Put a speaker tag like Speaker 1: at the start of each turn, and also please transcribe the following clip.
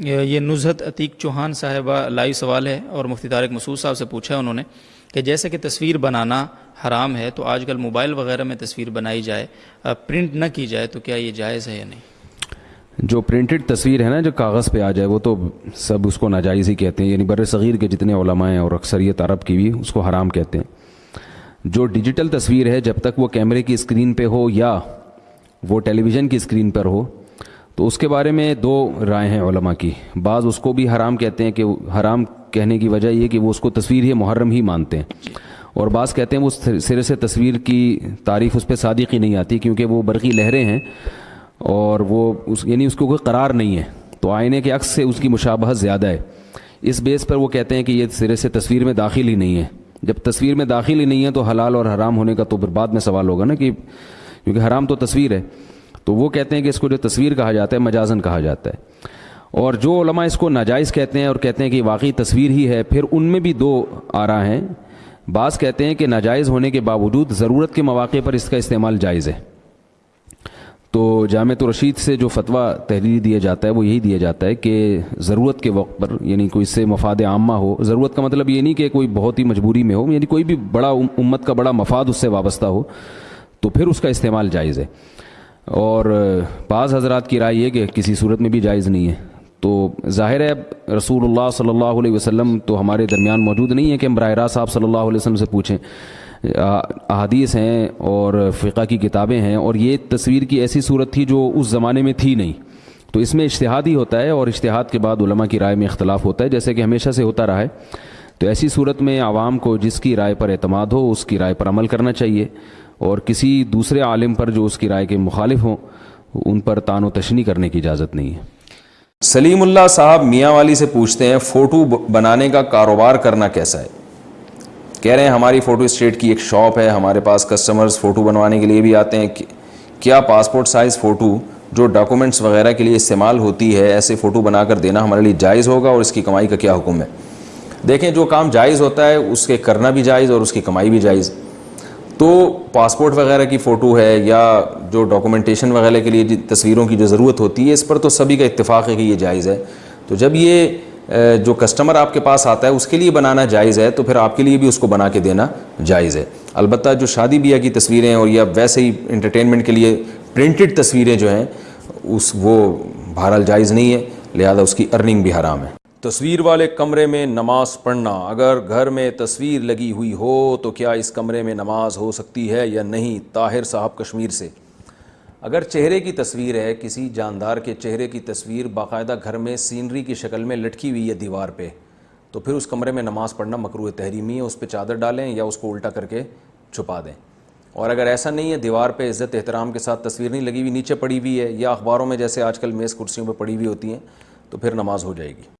Speaker 1: یہ نزہت عتیق چوہان صاحبہ لائیو سوال ہے اور مفتی طارق مسعود صاحب سے پوچھا ہے انہوں نے کہ جیسے کہ تصویر بنانا حرام ہے تو آج کل موبائل وغیرہ میں تصویر بنائی جائے پرنٹ نہ کی جائے تو کیا یہ جائز ہے یا نہیں؟
Speaker 2: جو پرنٹڈ تصویر ہے نا، جو کاغذ پہ آ جائے، وہ تو سب اس کو ناجائز ہی کہتے ہیں یعنی بر صغیر کے جتنے علماء ہیں اور اکثریت عرب کی بھی اس کو حرام کہتے ہیں۔ جو ڈیجیٹل تصویر ہے، جب تک وہ کیمرے کی اسکرین پہ ہو یا وہ ٹیلی ویژن کی اسکرین پر ہو تو اس کے بارے میں دو رائے ہیں علماء کی۔ بعض اس کو بھی حرام کہتے ہیں کہ حرام کہنے کی وجہ یہ کہ وہ اس کو تصویر ہی محرم ہی مانتے ہیں۔ اور بعض کہتے ہیں وہ سرے سے تصویر کی تعریف اس پہ صادق ہی نہیں آتی کیونکہ وہ برقی لہریں ہیں اور وہ اس یعنی اس کو کوئی قرار نہیں ہے۔ تو آئینے کے عکس سے اس کی مشابہت زیادہ ہے۔ اس بیس پر وہ کہتے ہیں کہ یہ سرے سے تصویر میں داخل ہی نہیں ہے۔ جب تصویر میں داخل ہی نہیں ہے تو حلال اور حرام ہونے کا تو پھر بعد میں سوال ہوگا نا کہ کیونکہ حرام تو تصویر ہے۔ تو وہ کہتے ہیں کہ اس کو جو تصویر کہا جاتا ہے، مجازن کہا جاتا ہے۔ اور جو علماء اس کو ناجائز کہتے ہیں اور کہتے ہیں کہ واقعی تصویر ہی ہے، پھر ان میں بھی دو آ رہا ہیں۔ بعض کہتے ہیں کہ ناجائز ہونے کے باوجود ضرورت کے مواقع پر اس کا استعمال جائز ہے۔ تو جامع رشید سے جو فتویٰ تحریری دیا جاتا ہے، وہ یہی دیا جاتا ہے کہ ضرورت کے وقت پر یعنی کوئی اس سے مفاد عامہ ہو، ضرورت کا مطلب یہ نہیں کہ کوئی بہت ہی مجبوری میں ہو یعنی کوئی بھی بڑا امت کا بڑا مفاد اس سے وابستہ ہو، تو پھر اس کا استعمال جائز ہے۔ اور بعض حضرات کی رائے یہ کہ کسی صورت میں بھی جائز نہیں ہے۔ تو ظاہر ہے رسول اللہ صلی اللہ علیہ وسلم تو ہمارے درمیان موجود نہیں ہے کہ ہم براہ راست صاحب صلی اللہ علیہ وسلم سے پوچھیں۔ احادیث ہیں اور فقہ کی کتابیں ہیں اور یہ تصویر کی ایسی صورت تھی جو اس زمانے میں تھی نہیں۔ تو اس میں اشتہاد ہی ہوتا ہے اور اشتہاد کے بعد علماء کی رائے میں اختلاف ہوتا ہے، جیسے کہ ہمیشہ سے ہوتا رہا ہے۔ تو ایسی صورت میں عوام کو جس کی رائے پر اعتماد ہو، اس کی رائے پر عمل کرنا چاہیے۔ اور کسی دوسرے عالم پر جو اس کی رائے کے مخالف ہوں، ان پر تان و تشنی کرنے کی اجازت نہیں ہے۔
Speaker 3: سلیم اللہ صاحب میاں والی سے پوچھتے ہیں، فوٹو بنانے کا کاروبار کرنا کیسا ہے؟ کہہ رہے ہیں، ہماری فوٹو اسٹیٹ کی ایک شاپ ہے، ہمارے پاس کسٹمرز فوٹو بنوانے کے لیے بھی آتے ہیں۔ کیا پاسپورٹ سائز فوٹو جو ڈاکومنٹس وغیرہ کے لیے استعمال ہوتی ہے، ایسے فوٹو بنا کر دینا ہمارے لیے جائز ہوگا اور اس کی کمائی کا کیا حکم ہے؟ دیکھیں، جو کام جائز ہوتا ہے، اس کے کرنا بھی جائز اور اس کی کمائی بھی جائز۔ تو پاسپورٹ وغیرہ کی فوٹو ہے یا جو ڈاکومنٹیشن وغیرہ کے لیے جی تصویروں کی جو ضرورت ہوتی ہے، اس پر تو سبھی کا اتفاق ہے کہ یہ جائز ہے۔ تو جب یہ جو کسٹمر آپ کے پاس آتا ہے، اس کے لیے بنانا جائز ہے، تو پھر آپ کے لیے بھی اس کو بنا کے دینا جائز ہے۔ البتہ جو شادی بیاہ کی تصویریں اور یا ویسے ہی انٹرٹینمنٹ کے لیے پرنٹڈ تصویریں جو ہیں، اس وہ بہرحال جائز نہیں ہے، لہذا اس کی ارننگ بھی حرام ہے۔ تصویر والے کمرے میں نماز پڑھنا۔ اگر گھر میں تصویر لگی ہوئی ہو تو کیا اس کمرے میں نماز ہو سکتی ہے یا نہیں؟ طاہر صاحب کشمیر سے۔ اگر چہرے کی تصویر ہے، کسی جاندار کے چہرے کی تصویر باقاعدہ گھر میں سینری کی شکل میں لٹکی ہوئی ہے دیوار پہ، تو پھر اس کمرے میں نماز پڑھنا مکروع تحریمی ہے۔ اس پہ چادر ڈالیں یا اس کو الٹا کر کے چھپا دیں۔ اور اگر ایسا نہیں ہے، دیوار پہ عزت احترام کے ساتھ تصویر نہیں لگی ہوئی، نیچے پڑی ہوئی ہے یا اخباروں میں جیسے آج کل میز کرسیوں پہ پڑی ہوئی ہوتی ہیں، تو پھر نماز ہو جائے گی۔